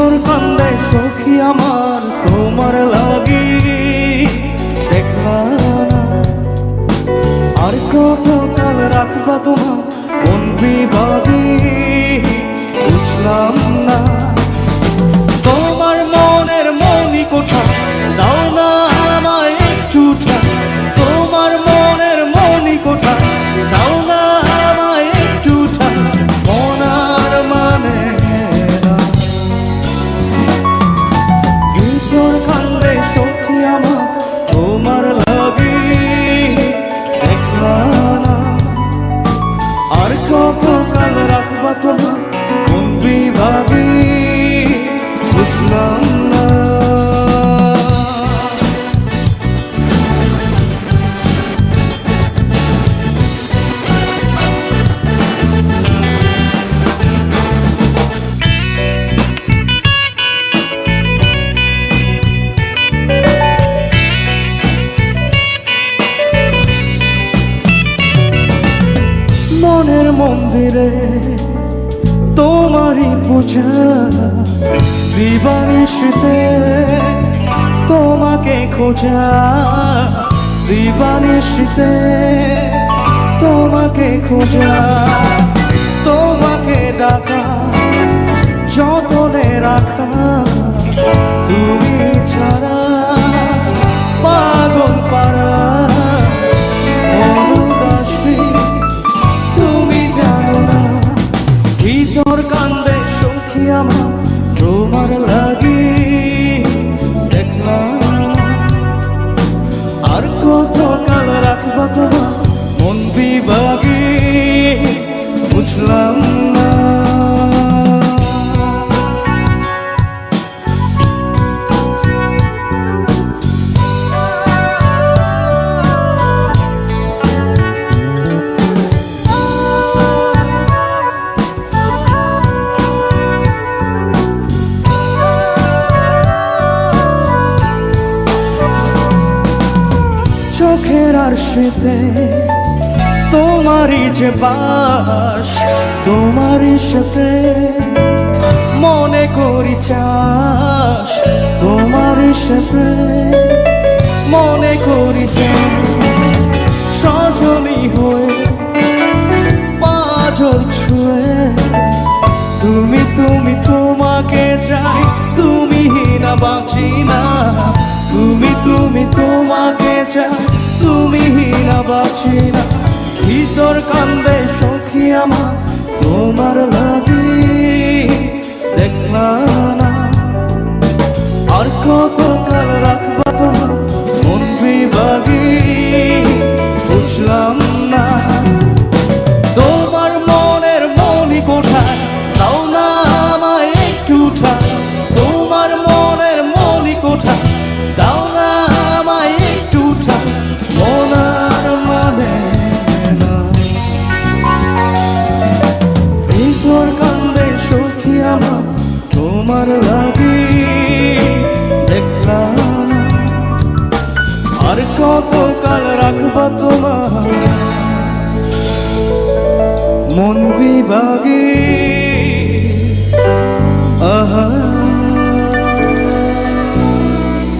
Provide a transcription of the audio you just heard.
মধুর কান্দে সখী আমার তোমার লাগি দেখা আর কত কাল রাখবা তোমার কোন বিবাদী? বিভাগে বুঝলাম মনের মন্দিরে পূজা দিবানিশতে তোমাকে খোঁজা। দিবানিশতে তোমাকে খোঁজা। তোমাকে ডাকা, যতনে রাখা। তুমি ছাড়া পাগল পাড়া অনুদাসী, তুমি জানো না ভিতর কান্দে আমার তোমার লাগি। দেখলাম আর কত কাল রাখবা তোমার মন বিভাগে? আর শীতে তোমারই যে বাস তোমারই সাথে মনে করি চাস তোমারই সাথে মনে করি সজনী হয়ে পাজর ছুঁয়ে, তুমি তুমি তোমাকে চাই, তুমি না বাঁচি না তুমি তুমি তোমাকে চাই। তুমি না বাঁচি না ভিতর কান্দে সখী আমার। बागी। आहा